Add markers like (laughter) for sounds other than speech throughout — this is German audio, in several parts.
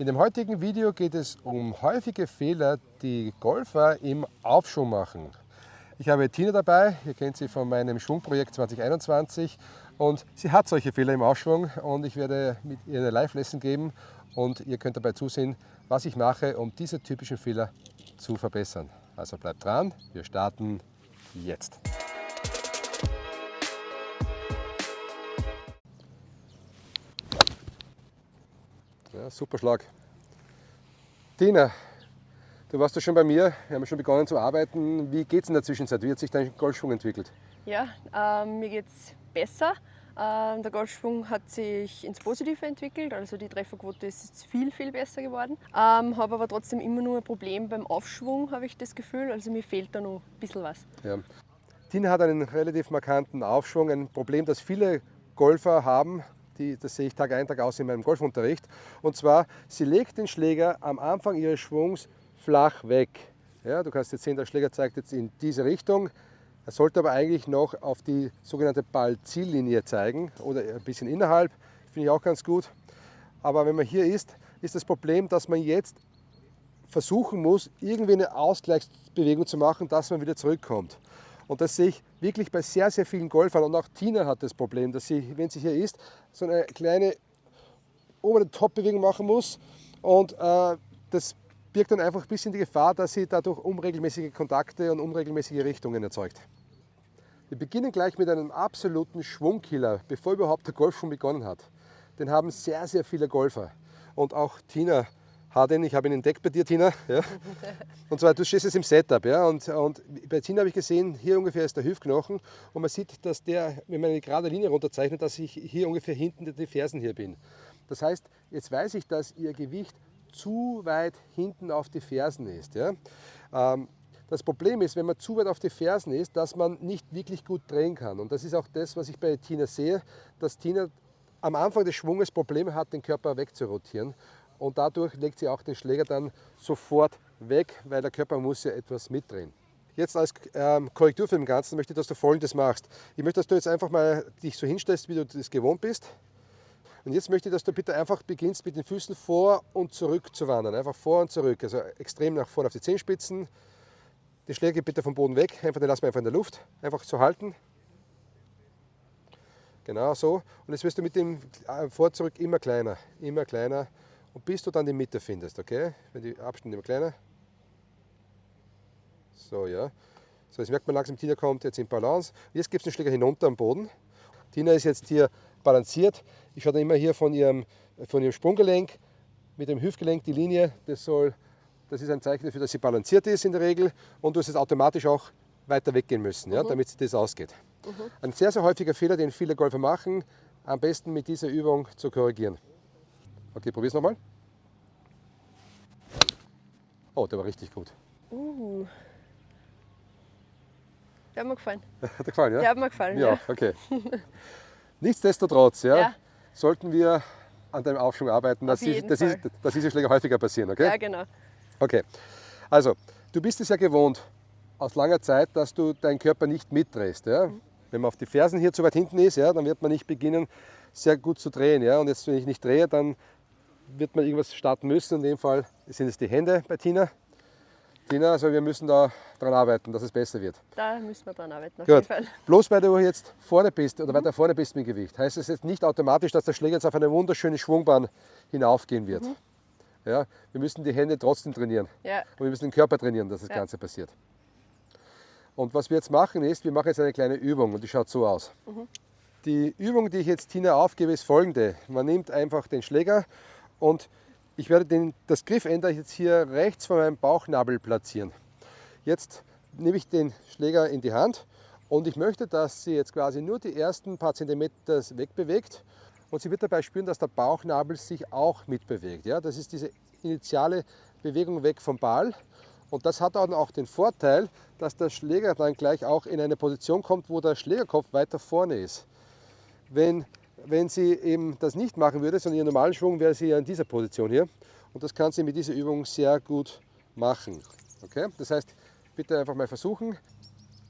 In dem heutigen Video geht es um häufige Fehler, die Golfer im Aufschwung machen. Ich habe Tina dabei, ihr kennt sie von meinem Schwungprojekt 2021 und sie hat solche Fehler im Aufschwung und ich werde mit ihr eine Live-Lesson geben und ihr könnt dabei zusehen, was ich mache, um diese typischen Fehler zu verbessern. Also bleibt dran, wir starten jetzt. Ja, super Schlag. Tina, du warst ja schon bei mir, wir haben schon begonnen zu arbeiten. Wie geht es in der Zwischenzeit? Wie hat sich dein Golfschwung entwickelt? Ja, äh, mir geht es besser. Äh, der Golfschwung hat sich ins Positive entwickelt, also die Trefferquote ist viel, viel besser geworden. Ähm, habe aber trotzdem immer nur ein Problem beim Aufschwung, habe ich das Gefühl. Also mir fehlt da noch ein bisschen was. Ja. Tina hat einen relativ markanten Aufschwung, ein Problem, das viele Golfer haben, die, das sehe ich Tag ein, Tag aus in meinem Golfunterricht. Und zwar, sie legt den Schläger am Anfang ihres Schwungs flach weg. Ja, du kannst jetzt sehen, der Schläger zeigt jetzt in diese Richtung. Er sollte aber eigentlich noch auf die sogenannte Ballziellinie zeigen oder ein bisschen innerhalb. Finde ich auch ganz gut. Aber wenn man hier ist, ist das Problem, dass man jetzt versuchen muss, irgendwie eine Ausgleichsbewegung zu machen, dass man wieder zurückkommt. Und das sehe ich wirklich bei sehr, sehr vielen Golfern. Und auch Tina hat das Problem, dass sie, wenn sie hier ist, so eine kleine obere Top-Bewegung machen muss. Und äh, das birgt dann einfach ein bisschen die Gefahr, dass sie dadurch unregelmäßige Kontakte und unregelmäßige Richtungen erzeugt. Wir beginnen gleich mit einem absoluten Schwungkiller, bevor überhaupt der Golf schon begonnen hat. Den haben sehr, sehr viele Golfer. Und auch Tina Harden, ich habe ihn entdeckt bei dir, Tina. Ja. Und zwar, du stehst jetzt im Setup. Ja, und, und bei Tina habe ich gesehen, hier ungefähr ist der Hüftknochen. Und man sieht, dass der, wenn man eine gerade Linie runterzeichnet, dass ich hier ungefähr hinten die Fersen hier bin. Das heißt, jetzt weiß ich, dass ihr Gewicht zu weit hinten auf die Fersen ist. Ja. Ähm, das Problem ist, wenn man zu weit auf die Fersen ist, dass man nicht wirklich gut drehen kann. Und das ist auch das, was ich bei Tina sehe, dass Tina am Anfang des Schwunges Probleme hat, den Körper wegzurotieren und dadurch legt sie auch den Schläger dann sofort weg, weil der Körper muss ja etwas mitdrehen. Jetzt als ähm, Korrektur für den Ganzen möchte ich, dass du folgendes machst. Ich möchte, dass du jetzt einfach mal dich so hinstellst, wie du das gewohnt bist. Und jetzt möchte ich, dass du bitte einfach beginnst mit den Füßen vor und zurück zu wandern. Einfach vor und zurück, also extrem nach vorne auf die Zehenspitzen. Die Schläge bitte vom Boden weg, einfach den lassen wir einfach in der Luft. Einfach so halten. Genau so. Und jetzt wirst du mit dem äh, Vor zurück immer kleiner, immer kleiner und bis du dann die Mitte findest, okay? Wenn die Abstände immer kleiner. So, ja. So, jetzt merkt man langsam, Tina kommt jetzt in Balance. Jetzt gibt es den Schläger hinunter am Boden. Tina ist jetzt hier balanciert. Ich schaue dann immer hier von ihrem, von ihrem Sprunggelenk mit dem Hüftgelenk die Linie. Das, soll, das ist ein Zeichen dafür, dass sie balanciert ist in der Regel. Und du hast jetzt automatisch auch weiter weggehen müssen, ja, mhm. damit das ausgeht. Mhm. Ein sehr, sehr häufiger Fehler, den viele Golfer machen, am besten mit dieser Übung zu korrigieren. Okay, probier's nochmal. Oh, der war richtig gut. Uh. Der hat mir gefallen. (laughs) Hat dir gefallen, ja? Der hat mir gefallen, ja. ja. okay. (laughs) Nichtsdestotrotz, ja, ja, sollten wir an deinem Aufschwung arbeiten, dass, ist, dass, ist, dass diese Schläge häufiger passieren, okay? Ja, genau. Okay, also, du bist es ja gewohnt aus langer Zeit, dass du deinen Körper nicht mitdrehst. Ja? Mhm. Wenn man auf die Fersen hier zu weit hinten ist, ja, dann wird man nicht beginnen, sehr gut zu drehen. Ja? Und jetzt, wenn ich nicht drehe, dann wird man irgendwas starten müssen. In dem Fall sind es die Hände bei Tina. Tina, also wir müssen da dran arbeiten, dass es besser wird. Da müssen wir dran arbeiten, auf Gut. jeden Fall. (laughs) Bloß weil du jetzt vorne bist oder mhm. weiter vorne bist mit dem Gewicht, heißt es jetzt nicht automatisch, dass der Schläger jetzt auf eine wunderschöne Schwungbahn hinaufgehen wird. Mhm. Ja, wir müssen die Hände trotzdem trainieren. Ja. Und wir müssen den Körper trainieren, dass das ja. Ganze passiert. Und was wir jetzt machen ist, wir machen jetzt eine kleine Übung und die schaut so aus. Mhm. Die Übung, die ich jetzt Tina aufgebe, ist folgende. Man nimmt einfach den Schläger und ich werde den, das Griffende jetzt hier rechts von meinem Bauchnabel platzieren. Jetzt nehme ich den Schläger in die Hand und ich möchte, dass sie jetzt quasi nur die ersten paar Zentimeter wegbewegt und sie wird dabei spüren, dass der Bauchnabel sich auch mitbewegt. Ja, das ist diese initiale Bewegung weg vom Ball und das hat dann auch den Vorteil, dass der Schläger dann gleich auch in eine Position kommt, wo der Schlägerkopf weiter vorne ist. Wenn wenn sie eben das nicht machen würde, sondern ihren normalen Schwung, wäre sie ja in dieser Position hier. Und das kann sie mit dieser Übung sehr gut machen. Okay? Das heißt, bitte einfach mal versuchen.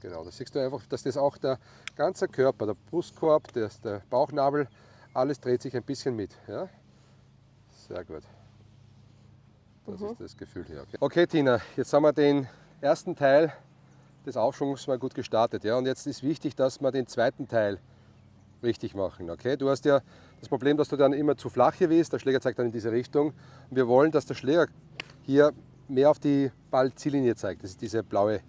Genau, da siehst du einfach, dass das auch der ganze Körper, der Brustkorb, der, der Bauchnabel, alles dreht sich ein bisschen mit. Ja? Sehr gut. Das ist das Gefühl hier. Okay. okay, Tina, jetzt haben wir den ersten Teil des Aufschwungs mal gut gestartet. Ja? Und jetzt ist wichtig, dass wir den zweiten Teil richtig machen. Okay? Du hast ja das Problem, dass du dann immer zu flach hier bist. Der Schläger zeigt dann in diese Richtung. Und wir wollen, dass der Schläger hier mehr auf die Ballziellinie zeigt. Das ist diese blaue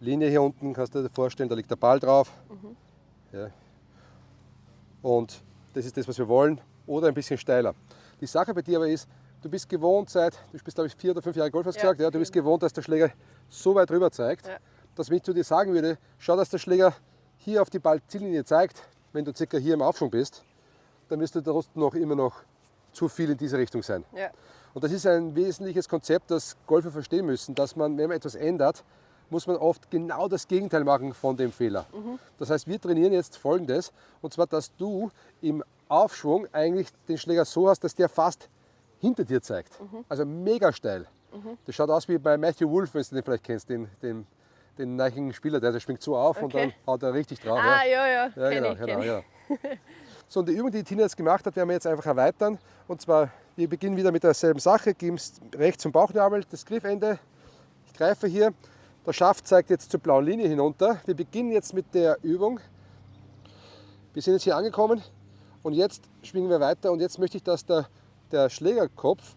Linie hier unten, kannst du dir vorstellen, da liegt der Ball drauf. Mhm. Ja. Und das ist das, was wir wollen. Oder ein bisschen steiler. Die Sache bei dir aber ist, du bist gewohnt seit, du bist glaube ich vier oder fünf Jahre Golf, hast ja, gesagt, ja, du bist gewohnt, dass der Schläger so weit rüber zeigt, ja. dass wenn ich zu dir sagen würde, schau, dass der Schläger hier auf die Ballziellinie zeigt, wenn du circa hier im Aufschwung bist, dann müsste der trotzdem noch immer noch zu viel in diese Richtung sein. Ja. Und das ist ein wesentliches Konzept, das Golfer verstehen müssen, dass man, wenn man etwas ändert, muss man oft genau das Gegenteil machen von dem Fehler. Mhm. Das heißt, wir trainieren jetzt folgendes, und zwar, dass du im Aufschwung eigentlich den Schläger so hast, dass der fast hinter dir zeigt. Mhm. Also mega steil. Mhm. Das schaut aus wie bei Matthew Wolf, wenn du den vielleicht kennst, den, den, den neuen Spieler, der, der springt so auf okay. und dann haut er richtig drauf. Ah, ja, ja. ja, ja genau, ich, genau, ja. So, und die Übung, die Tina jetzt gemacht hat, werden wir jetzt einfach erweitern. Und zwar, wir beginnen wieder mit derselben Sache, geben es rechts zum Bauchnabel, das Griffende. Ich greife hier, der Schaft zeigt jetzt zur blauen Linie hinunter. Wir beginnen jetzt mit der Übung. Wir sind jetzt hier angekommen und jetzt schwingen wir weiter und jetzt möchte ich, dass der, der Schlägerkopf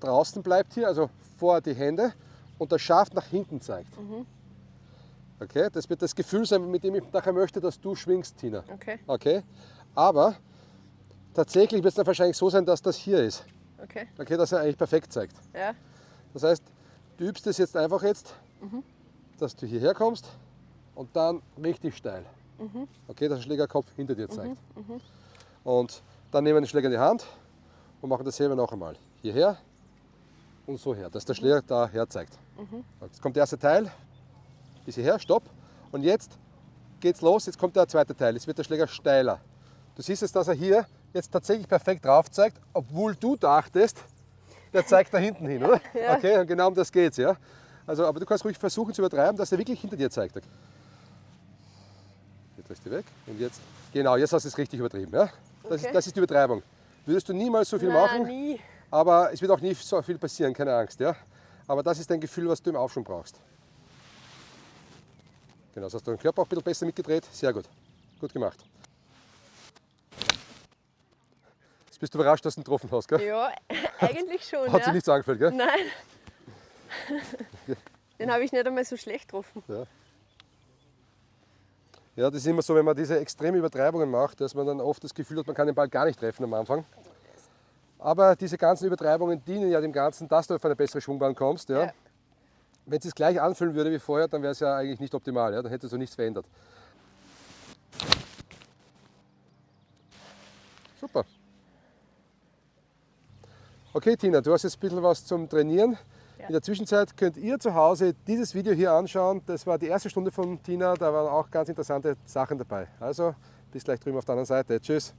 draußen bleibt hier, also vor die Hände und der Schaft nach hinten zeigt. Mhm. Okay, das wird das Gefühl sein, mit dem ich nachher möchte, dass du schwingst, Tina. Okay. Okay. Aber tatsächlich wird es dann wahrscheinlich so sein, dass das hier ist. Okay. Okay, dass er eigentlich perfekt zeigt. Ja. Das heißt, du übst es jetzt einfach jetzt, mhm. dass du hierher kommst und dann richtig steil. Mhm. Okay, dass der Schlägerkopf hinter dir zeigt. Mhm. mhm. Und dann nehmen wir den Schläger in die Hand und machen dasselbe noch einmal. Hierher und so her, dass der Schläger da her zeigt. Mhm. Jetzt kommt der erste Teil, bis hierher, stopp. Und jetzt geht's los, jetzt kommt der zweite Teil. Jetzt wird der Schläger steiler. Du siehst jetzt, dass er hier jetzt tatsächlich perfekt drauf zeigt, obwohl du dachtest, der zeigt da hinten hin, oder? (laughs) Ja. Okay, und genau um das geht's, ja. Also, aber du kannst ruhig versuchen zu übertreiben, dass er wirklich hinter dir zeigt. Jetzt ist die weg und jetzt, genau, jetzt hast du es richtig übertrieben, ja. Das, okay. ist, das ist die Übertreibung. Würdest du niemals so viel Nein, machen, nie. Aber es wird auch nie so viel passieren, keine Angst, ja. Aber das ist dein Gefühl, was du im Aufschwung brauchst. Genau, das hast du den Körper auch ein bisschen besser mitgedreht. Sehr gut. Gut gemacht. Jetzt bist du überrascht, dass du ihn getroffen hast, gell? Ja, (laughs) eigentlich schon. Hat ja. sich nichts angefällt, gell? Nein. Den habe ich nicht einmal so schlecht getroffen. Ja. ja, das ist immer so, wenn man diese extremen Übertreibungen macht, dass man dann oft das Gefühl hat, man kann den Ball gar nicht treffen am Anfang. Aber diese ganzen Übertreibungen dienen ja dem Ganzen, dass du auf eine bessere Schwungbahn kommst. Ja. ja. Wenn es gleich anfühlen würde wie vorher, dann wäre es ja eigentlich nicht optimal, ja? dann hätte so nichts verändert. Super. Okay Tina, du hast jetzt ein bisschen was zum Trainieren. Ja. In der Zwischenzeit könnt ihr zu Hause dieses Video hier anschauen. Das war die erste Stunde von Tina, da waren auch ganz interessante Sachen dabei. Also bis gleich drüben auf der anderen Seite. Tschüss.